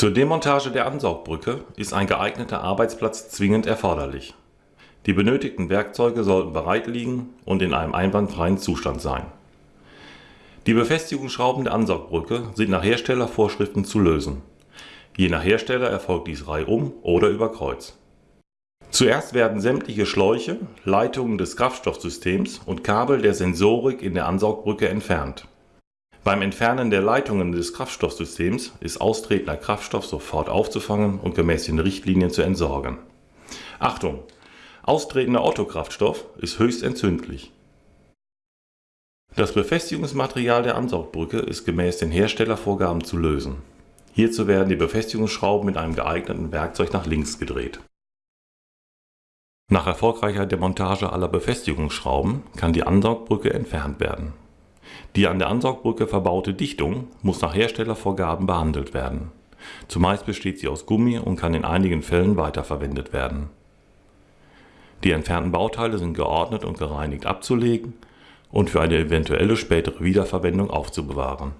Zur Demontage der Ansaugbrücke ist ein geeigneter Arbeitsplatz zwingend erforderlich. Die benötigten Werkzeuge sollten bereit liegen und in einem einwandfreien Zustand sein. Die Befestigungsschrauben der Ansaugbrücke sind nach Herstellervorschriften zu lösen. Je nach Hersteller erfolgt dies reihum oder über Kreuz. Zuerst werden sämtliche Schläuche, Leitungen des Kraftstoffsystems und Kabel der Sensorik in der Ansaugbrücke entfernt. Beim Entfernen der Leitungen des Kraftstoffsystems ist austretender Kraftstoff sofort aufzufangen und gemäß den Richtlinien zu entsorgen. Achtung! Austretender Ottokraftstoff ist höchst entzündlich. Das Befestigungsmaterial der Ansaugbrücke ist gemäß den Herstellervorgaben zu lösen. Hierzu werden die Befestigungsschrauben mit einem geeigneten Werkzeug nach links gedreht. Nach erfolgreicher Demontage aller Befestigungsschrauben kann die Ansaugbrücke entfernt werden. Die an der Ansaugbrücke verbaute Dichtung muss nach Herstellervorgaben behandelt werden. Zumeist besteht sie aus Gummi und kann in einigen Fällen weiterverwendet werden. Die entfernten Bauteile sind geordnet und gereinigt abzulegen und für eine eventuelle spätere Wiederverwendung aufzubewahren